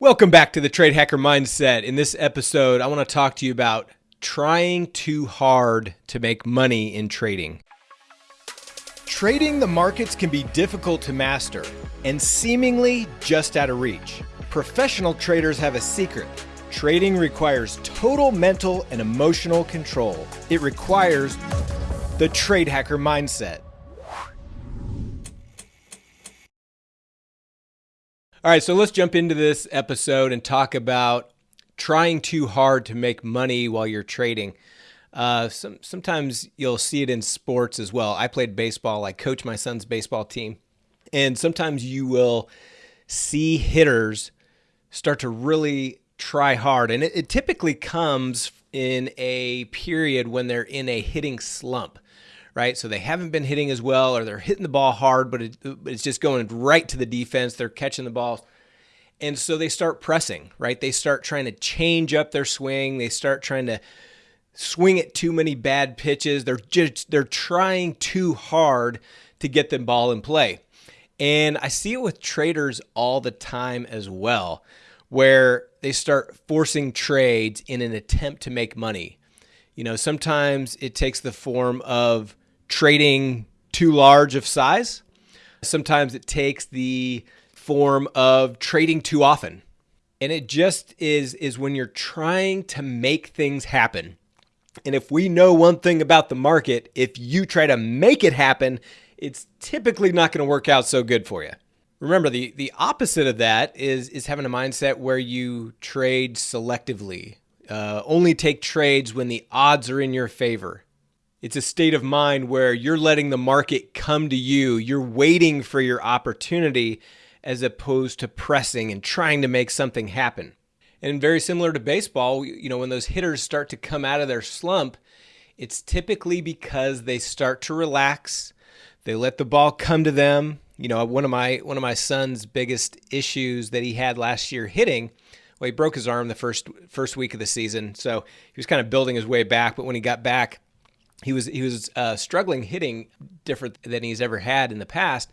Welcome back to the Trade Hacker Mindset. In this episode, I want to talk to you about trying too hard to make money in trading. Trading the markets can be difficult to master and seemingly just out of reach. Professional traders have a secret. Trading requires total mental and emotional control. It requires the Trade Hacker Mindset. All right, so let's jump into this episode and talk about trying too hard to make money while you're trading. Uh, some, sometimes you'll see it in sports as well. I played baseball, I coach my son's baseball team, and sometimes you will see hitters start to really try hard. And it, it typically comes in a period when they're in a hitting slump right? So they haven't been hitting as well, or they're hitting the ball hard, but, it, it's just going right to the defense. They're catching the ball. And so they start pressing, right? They start trying to change up their swing. They start trying to swing at too many bad pitches. They're just they're trying too hard to get the ball in play. And I see it with traders all the time as well, where they start forcing trades in an attempt to make money. You know, sometimes it takes the form of trading too large of size. Sometimes it takes the form of trading too often. And it just is is when you're trying to make things happen. And if we know one thing about the market, if you try to make it happen, it's typically not going to work out so good for you. Remember, the, the opposite of that is, is having a mindset where you trade selectively, uh, only take trades when the odds are in your favor. It's a state of mind where you're letting the market come to you. You're waiting for your opportunity as opposed to pressing and trying to make something happen. And very similar to baseball, you know, when those hitters start to come out of their slump, it's typically because they start to relax. They let the ball come to them. You know, one of my one of my son's biggest issues that he had last year hitting, well, he broke his arm the first first week of the season, so he was kind of building his way back. But when he got back, he was he was uh, struggling hitting different than he's ever had in the past,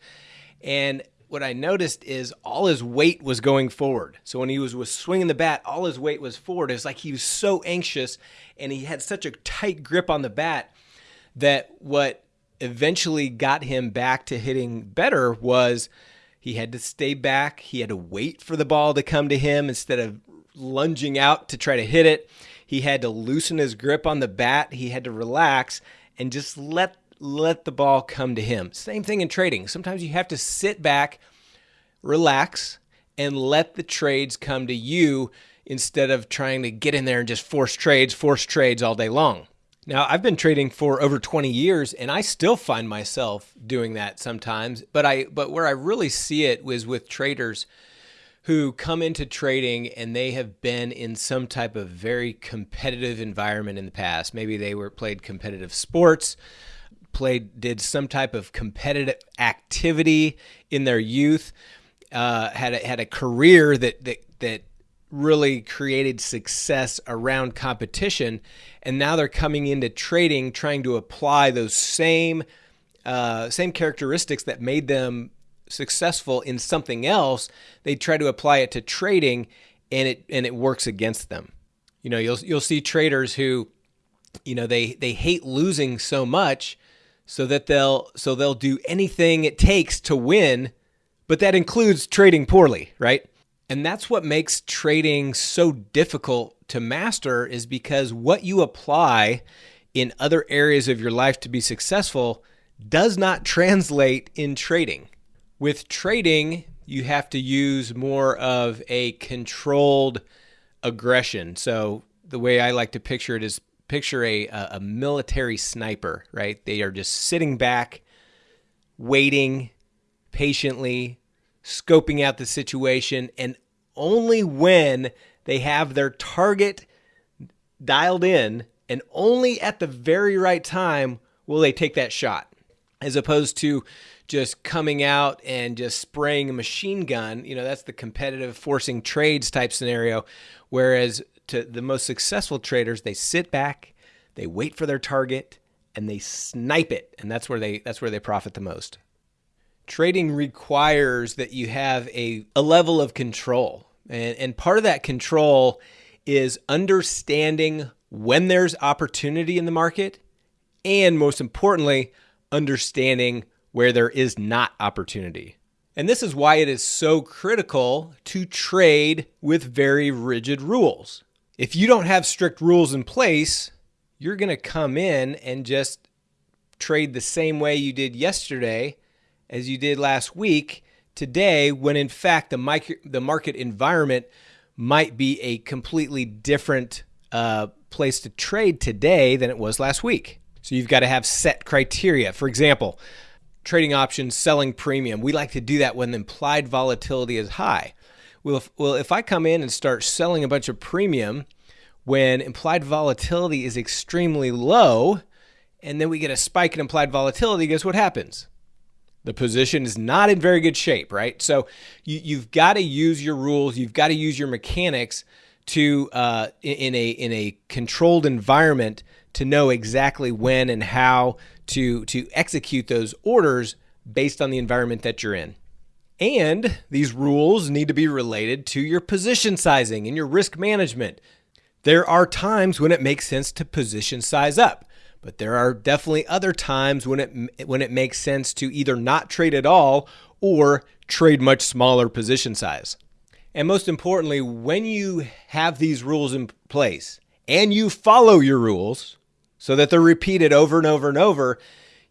and what I noticed is all his weight was going forward. So when he was, was swinging the bat, all his weight was forward. It's like he was so anxious and he had such a tight grip on the bat that what eventually got him back to hitting better was he had to stay back. He had to wait for the ball to come to him instead of lunging out to try to hit it. He had to loosen his grip on the bat. He had to relax and just let let the ball come to him. Same thing in trading. Sometimes you have to sit back, relax, and let the trades come to you instead of trying to get in there and just force trades, force trades all day long. Now, I've been trading for over 20 years and I still find myself doing that sometimes, but I but where I really see it was with traders who come into trading and they have been in some type of very competitive environment in the past. Maybe they were played competitive sports, played did some type of competitive activity in their youth, uh, had a, had a career that that that really created success around competition, and now they're coming into trading trying to apply those same uh, same characteristics that made them successful in something else, they try to apply it to trading and it and it works against them. You know, you'll you'll see traders who you know, they they hate losing so much so that they'll so they'll do anything it takes to win, but that includes trading poorly, right? And that's what makes trading so difficult to master is because what you apply in other areas of your life to be successful does not translate in trading. With trading, you have to use more of a controlled aggression. So the way I like to picture it is picture a, a military sniper, right? They are just sitting back, waiting patiently, scoping out the situation, and only when they have their target dialed in and only at the very right time will they take that shot as opposed to just coming out and just spraying a machine gun. You know, that's the competitive forcing trades type scenario. Whereas to the most successful traders, they sit back, they wait for their target, and they snipe it, and that's where they that's where they profit the most. Trading requires that you have a, a level of control And, and part of that control is understanding when there's opportunity in the market and most importantly, understanding where there is not opportunity. And this is why it is so critical to trade with very rigid rules. If you don't have strict rules in place, you're going to come in and just trade the same way you did yesterday as you did last week today when in fact the micro, the market environment might be a completely different uh, place to trade today than it was last week. So you've got to have set criteria. For example, trading options, selling premium. We like to do that when the implied volatility is high. Well, if, well, if I come in and start selling a bunch of premium when implied volatility is extremely low, and then we get a spike in implied volatility, guess what happens? The position is not in very good shape, right? So you, you've got to use your rules, you've got to use your mechanics to uh, in a in a controlled environment to know exactly when and how to to execute those orders based on the environment that you're in. And these rules need to be related to your position sizing and your risk management. There are times when it makes sense to position size up. But there are definitely other times when it when it makes sense to either not trade at all or trade much smaller position size. And most importantly, when you have these rules in place and you follow your rules so that they're repeated over and over and over,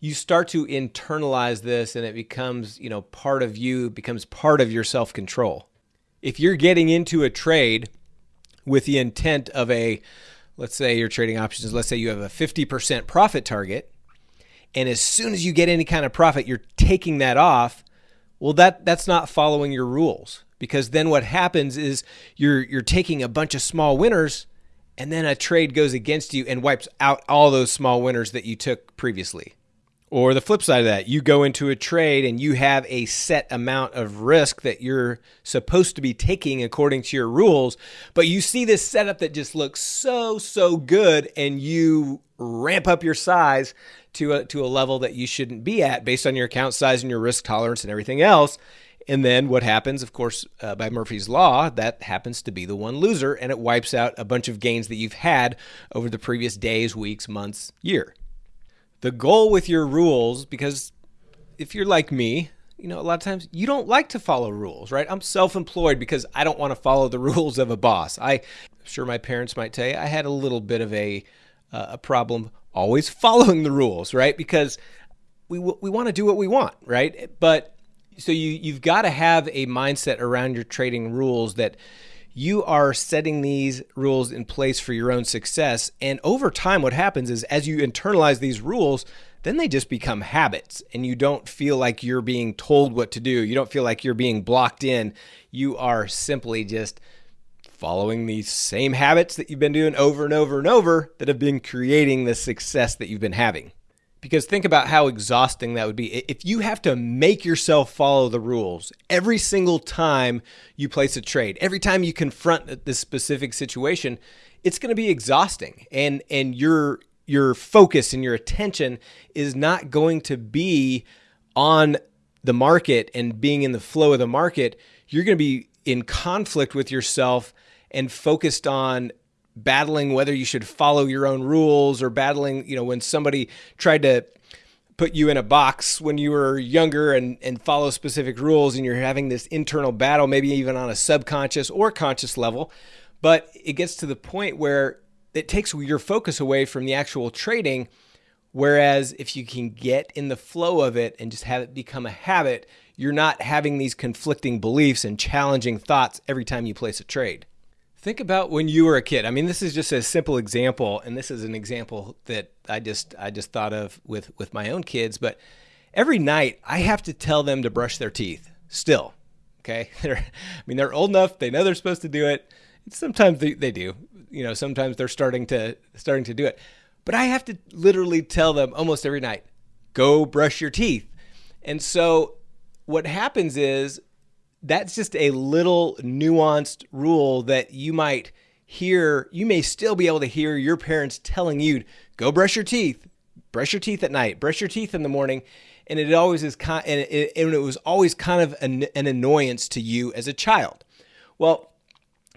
you start to internalize this and it becomes, you know, part of you, becomes part of your self-control. If you're getting into a trade with the intent of a let's say you're trading options, let's say you have a 50% profit target, and as soon as you get any kind of profit, you're taking that off. Well, that that's not following your rules because then what happens is you're you're taking a bunch of small winners and then a trade goes against you and wipes out all those small winners that you took previously. Or the flip side of that, you go into a trade and you have a set amount of risk that you're supposed to be taking according to your rules, but you see this setup that just looks so, so good and you ramp up your size to a, to a level that you shouldn't be at based on your account size and your risk tolerance and everything else. And then what happens, of course, uh, by Murphy's Law, that happens to be the one loser and it wipes out a bunch of gains that you've had over the previous days, weeks, months, year the goal with your rules, because if you're like me, you know, a lot of times you don't like to follow rules, right? I'm self-employed because I don't want to follow the rules of a boss. I, am sure my parents might tell you, I had a little bit of a uh, a problem always following the rules, right? Because we we want to do what we want, right? But so you you've got to have a mindset around your trading rules that you are setting these rules in place for your own success. And over time, what happens is as you internalize these rules, then they just become habits and you don't feel like you're being told what to do. You don't feel like you're being blocked in. You are simply just following these same habits that you've been doing over and over and over that have been creating the success that you've been having. Because think about how exhausting that would be. If you have to make yourself follow the rules every single time you place a trade, every time you confront this specific situation, it's going to be exhausting. And and your your focus and your attention is not going to be on the market and being in the flow of the market. You're going to be in conflict with yourself and focused on battling whether you should follow your own rules or battling, you know, when somebody tried to put you in a box when you were younger and, and follow specific rules and you're having this internal battle, maybe even on a subconscious or conscious level. But it gets to the point where it takes your focus away from the actual trading. Whereas if you can get in the flow of it and just have it become a habit, you're not having these conflicting beliefs and challenging thoughts every time you place a trade. Think about when you were a kid. I mean, this is just a simple example, and this is an example that I just I just thought of with with my own kids. But every night I have to tell them to brush their teeth. Still, okay. They're, I mean, they're old enough; they know they're supposed to do it. Sometimes they, they do. You know, sometimes they're starting to starting to do it. But I have to literally tell them almost every night, "Go brush your teeth." And so what happens is that's just a little nuanced rule that you might hear. You may still be able to hear your parents telling you, go brush your teeth, brush your teeth at night, brush your teeth in the morning. And it always is kind, and it, and it was always kind of an, an annoyance to you as a child. Well,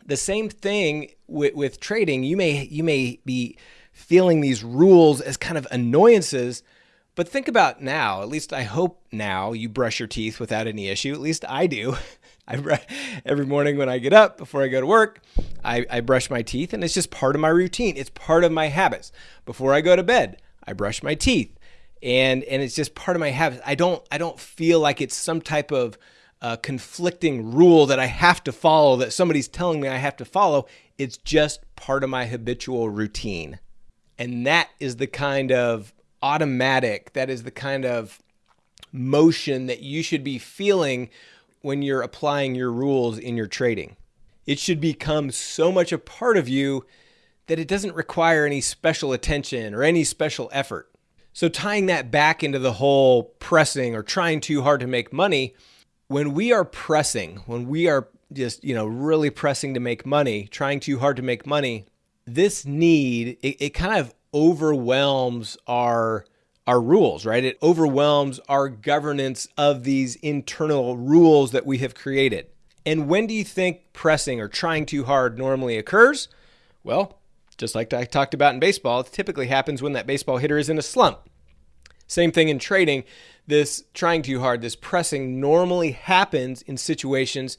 The same thing with, with trading. You may you may be feeling these rules as kind of annoyances, but think about now. At least I hope now you brush your teeth without any issue. At least I do. I every morning when I get up before I go to work, I, I brush my teeth, and it's just part of my routine. It's part of my habits. Before I go to bed, I brush my teeth, and and it's just part of my habits. I don't I don't feel like it's some type of uh, conflicting rule that I have to follow that somebody's telling me I have to follow. It's just part of my habitual routine, and that is the kind of automatic. That is the kind of motion that you should be feeling when you're applying your rules in your trading. It should become so much a part of you that it doesn't require any special attention or any special effort. So, tying that back into the whole pressing or trying too hard to make money, when we are pressing, when we are just, you know, really pressing to make money, trying too hard to make money, this need, it, it kind of overwhelms our our rules, right? It overwhelms our governance of these internal rules that we have created. And when do you think pressing or trying too hard normally occurs? Well, just like I talked about in baseball, it typically happens when that baseball hitter is in a slump. Same thing in trading. This trying too hard, this pressing normally happens in situations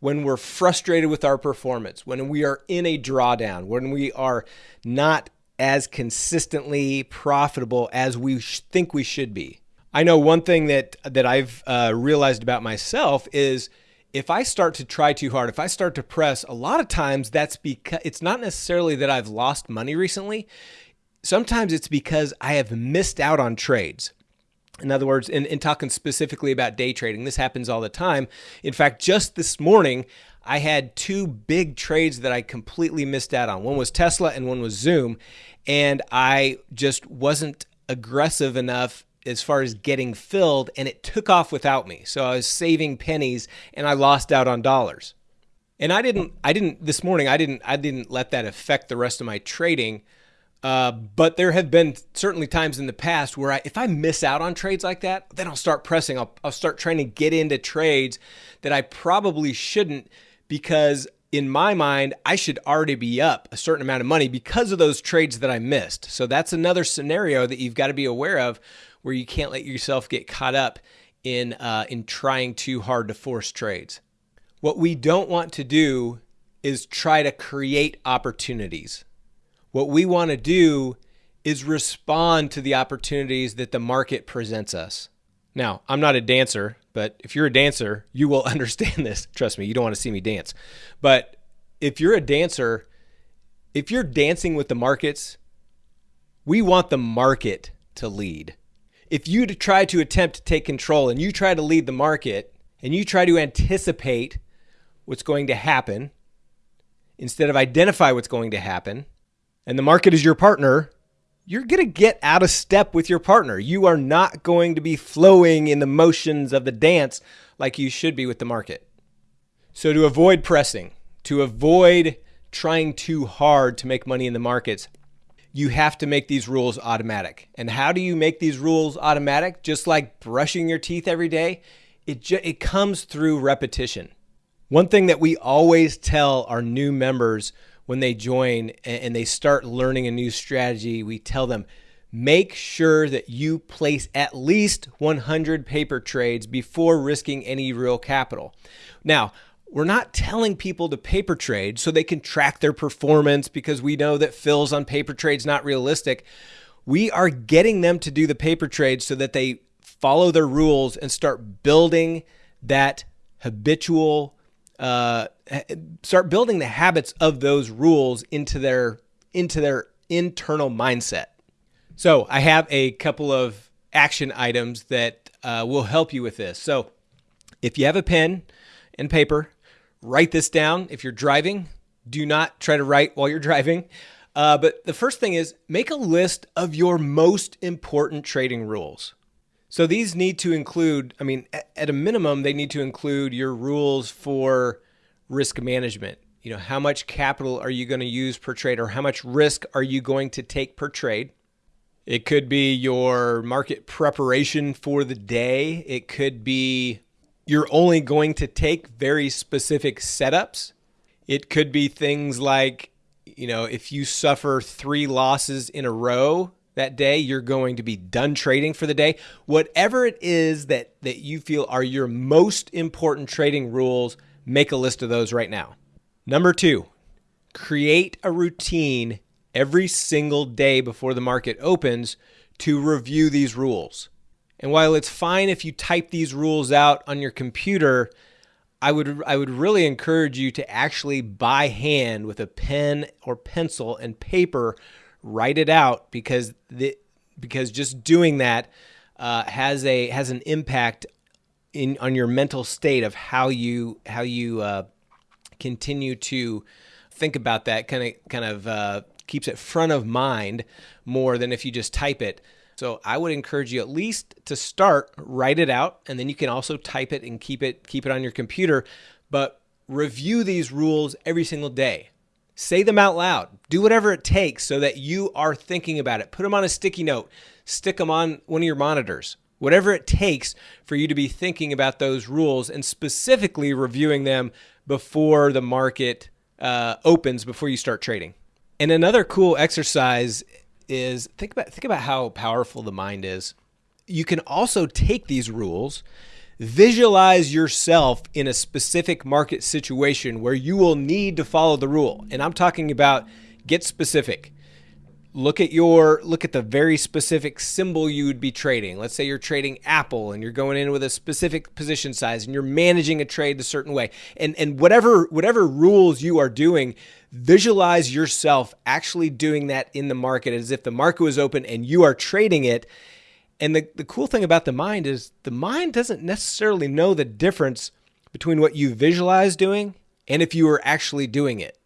when we're frustrated with our performance, when we are in a drawdown, when we are not as consistently profitable as we think we should be. I know one thing that that I've uh, realized about myself is if I start to try too hard, if I start to press, a lot of times that's because it's not necessarily that I've lost money recently. Sometimes it's because I have missed out on trades. In other words, in, in talking specifically about day trading, this happens all the time. In fact, just this morning, I had two big trades that I completely missed out on. One was Tesla and one was Zoom and I just wasn't aggressive enough as far as getting filled and it took off without me. So I was saving pennies and I lost out on dollars. And I didn't I didn't this morning I didn't I didn't let that affect the rest of my trading. Uh, but there have been certainly times in the past where I, if I miss out on trades like that, then I'll start pressing. I'll, I'll start trying to get into trades that I probably shouldn't because in my mind, I should already be up a certain amount of money because of those trades that I missed. So that's another scenario that you've got to be aware of where you can't let yourself get caught up in uh, in trying too hard to force trades. What we don't want to do is try to create opportunities. What we want to do is respond to the opportunities that the market presents us. Now, I'm not a dancer, but if you're a dancer, you will understand this. Trust me, you don't want to see me dance. But if you're a dancer, if you're dancing with the markets, we want the market to lead. If you try to attempt to take control and you try to lead the market and you try to anticipate what's going to happen instead of identify what's going to happen, and the market is your partner, you're going to get out of step with your partner. You are not going to be flowing in the motions of the dance like you should be with the market. So, to avoid pressing, to avoid trying too hard to make money in the markets, you have to make these rules automatic. And how do you make these rules automatic? Just like brushing your teeth every day, it, it comes through repetition. One thing that we always tell our new members when they join and they start learning a new strategy, we tell them make sure that you place at least 100 paper trades before risking any real capital. Now, we're not telling people to paper trade so they can track their performance because we know that fills on paper trades not realistic. We are getting them to do the paper trades so that they follow their rules and start building that habitual uh, start building the habits of those rules into their into their internal mindset. So I have a couple of action items that uh, will help you with this. So if you have a pen and paper, write this down. If you're driving, do not try to write while you're driving. Uh, but the first thing is make a list of your most important trading rules. So these need to include, I mean, at a minimum, they need to include your rules for risk management. You know, how much capital are you going to use per trade or how much risk are you going to take per trade? It could be your market preparation for the day. It could be you're only going to take very specific setups. It could be things like, you know, if you suffer three losses in a row that day, you're going to be done trading for the day. Whatever it is that, that you feel are your most important trading rules, make a list of those right now. Number two, create a routine every single day before the market opens to review these rules. And while it's fine if you type these rules out on your computer, I would I would really encourage you to actually by hand with a pen or pencil and paper write it out because the because just doing that uh, has a has an impact in on your mental state of how you how you uh, continue to think about that kind of kind of uh, keeps it front of mind more than if you just type it. So I would encourage you at least to start, write it out, and then you can also type it and keep it keep it on your computer. But review these rules every single day. Say them out loud. Do whatever it takes so that you are thinking about it. Put them on a sticky note. Stick them on one of your monitors. Whatever it takes for you to be thinking about those rules and specifically reviewing them before the market uh, opens, before you start trading. And another cool exercise is think about think about how powerful the mind is. You can also take these rules, visualize yourself in a specific market situation where you will need to follow the rule. And I'm talking about get specific. Look at your look at the very specific symbol you would be trading. Let's say you're trading Apple and you're going in with a specific position size and you're managing a trade a certain way. And and whatever whatever rules you are doing, visualize yourself actually doing that in the market as if the market was open and you are trading it. And the, the cool thing about the mind is the mind doesn't necessarily know the difference between what you visualize doing and if you are actually doing it.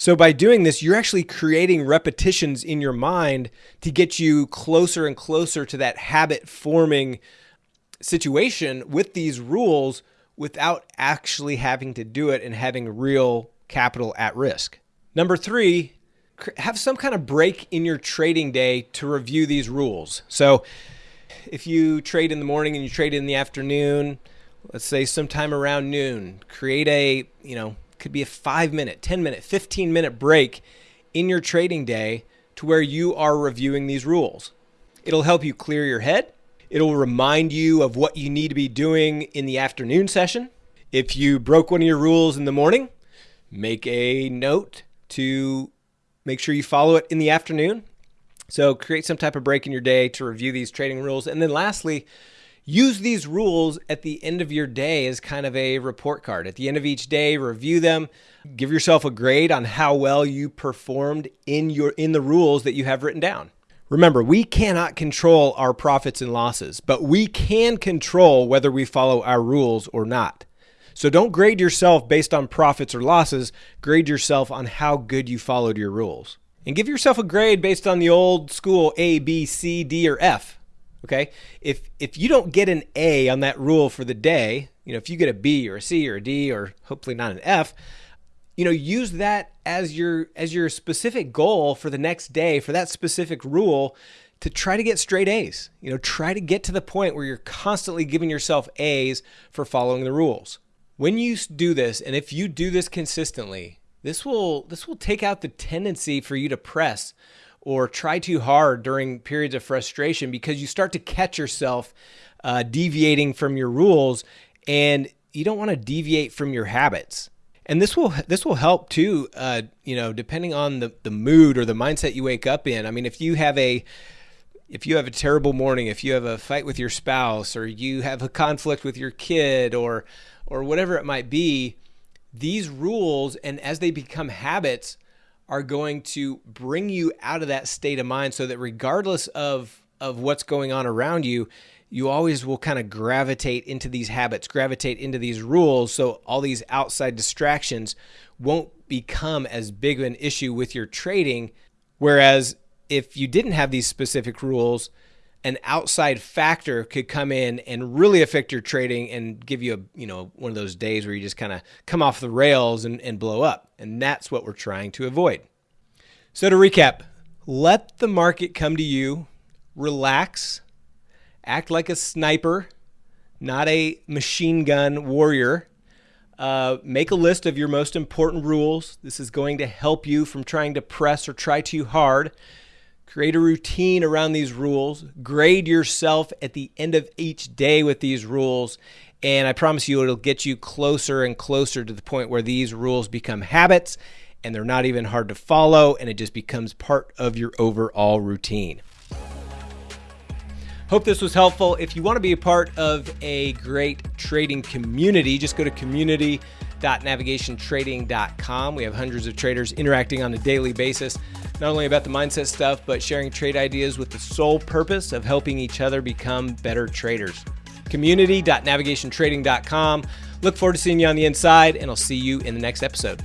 So by doing this, you're actually creating repetitions in your mind to get you closer and closer to that habit forming situation with these rules without actually having to do it and having real capital at risk. Number three, have some kind of break in your trading day to review these rules. So if you trade in the morning and you trade in the afternoon, let's say sometime around noon, create a, you know, could be a five minute, 10 minute, 15 minute break in your trading day to where you are reviewing these rules. It'll help you clear your head. It'll remind you of what you need to be doing in the afternoon session. If you broke one of your rules in the morning, make a note to make sure you follow it in the afternoon. So create some type of break in your day to review these trading rules. And then lastly, use these rules at the end of your day as kind of a report card. At the end of each day, review them, give yourself a grade on how well you performed in your in the rules that you have written down. Remember, we cannot control our profits and losses, but we can control whether we follow our rules or not. So don't grade yourself based on profits or losses, grade yourself on how good you followed your rules. And give yourself a grade based on the old school A, B, C, D, or F. Okay? If if you don't get an A on that rule for the day, you know, if you get a B or a C or a D or hopefully not an F, you know, use that as your as your specific goal for the next day for that specific rule to try to get straight A's. You know, try to get to the point where you're constantly giving yourself A's for following the rules. When you do this, and if you do this consistently, this will this will take out the tendency for you to press or try too hard during periods of frustration because you start to catch yourself uh, deviating from your rules, and you don't want to deviate from your habits. And this will this will help too. Uh, you know, depending on the the mood or the mindset you wake up in. I mean, if you have a if you have a terrible morning, if you have a fight with your spouse, or you have a conflict with your kid, or or whatever it might be, these rules and as they become habits are going to bring you out of that state of mind so that regardless of of what's going on around you, you always will kind of gravitate into these habits, gravitate into these rules so all these outside distractions won't become as big an issue with your trading. Whereas if you didn't have these specific rules, an outside factor could come in and really affect your trading and give you a you know one of those days where you just kind of come off the rails and, and blow up and that's what we're trying to avoid so to recap let the market come to you relax act like a sniper not a machine gun warrior Uh, make a list of your most important rules. This is going to help you from trying to press or try too hard. Create a routine around these rules. Grade yourself at the end of each day with these rules. And I promise you, it'll get you closer and closer to the point where these rules become habits and they're not even hard to follow, and it just becomes part of your overall routine. Hope this was helpful. If you want to be a part of a great trading community, just go to community.navigationtrading.com. We have hundreds of traders interacting on a daily basis, not only about the mindset stuff, but sharing trade ideas with the sole purpose of helping each other become better traders. Community.navigationtrading.com. Look forward to seeing you on the inside, and I'll see you in the next episode.